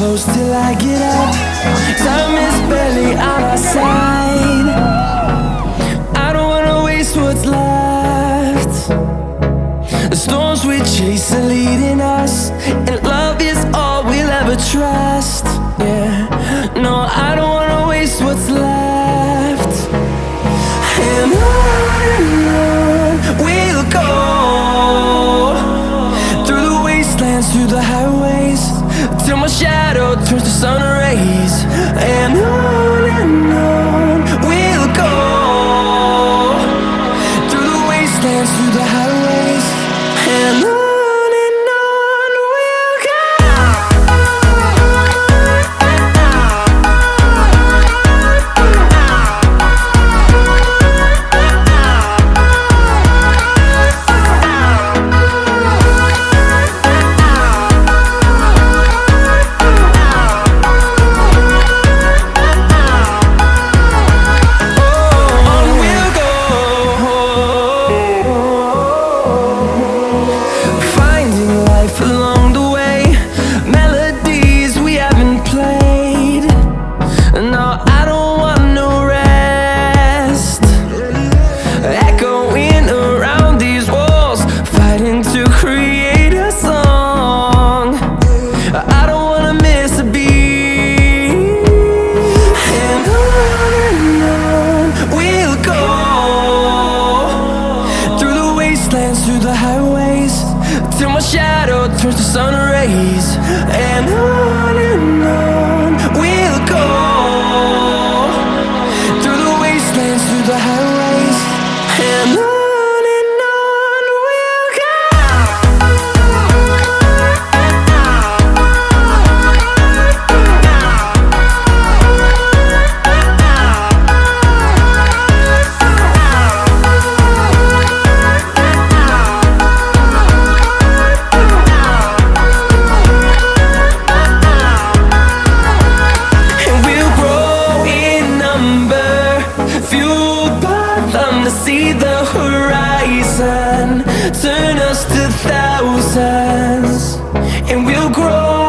close till I get up. Time is barely on our side. I don't wanna waste what's left. The storms we chase are leading us, and love is all we'll ever trust. Yeah, no, I don't wanna waste what's left. And on we'll go through the wastelands, through the till my shadow turns to sun rays. And on wastelands, through the highways, till my shadow turns to sun rays. And on and on turn us to thousands. And we'll grow